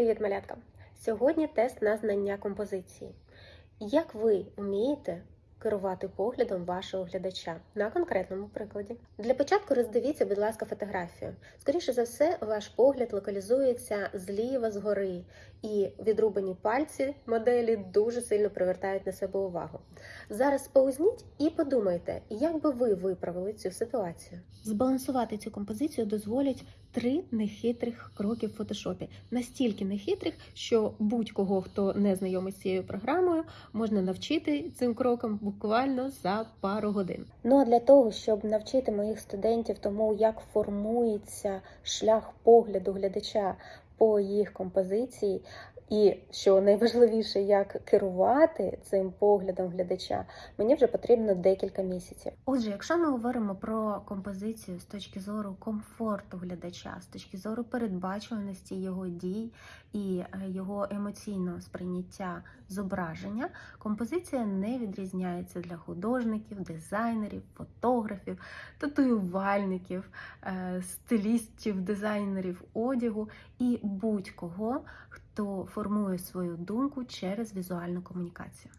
Привіт, малятка! Сьогодні тест на знання композиції. Як ви вмієте керувати поглядом вашого глядача на конкретному прикладі? Для початку роздивіться, будь ласка, фотографію. Скоріше за все, ваш погляд локалізується зліва згори, і відрубані пальці моделі дуже сильно привертають на себе увагу. Зараз паузніть і подумайте, як би ви виправили цю ситуацію. Збалансувати цю композицію дозволять три нехитрих кроки в фотошопі. Настільки нехитрих, що будь-кого, хто не знайомий з цією програмою, можна навчити цим крокам буквально за пару годин. Ну а для того, щоб навчити моїх студентів тому, як формується шлях погляду глядача по їх композиції, і що найважливіше, як керувати цим поглядом глядача, мені вже потрібно декілька місяців. Отже, якщо ми говоримо про композицію з точки зору комфорту глядача, з точки зору передбачуваності його дій і е, його емоційного сприйняття зображення, композиція не відрізняється для художників, дизайнерів, фотографів, татуювальників, е, стилістів, дизайнерів одягу і будь-кого, хто формує свою думку через візуальну комунікацію.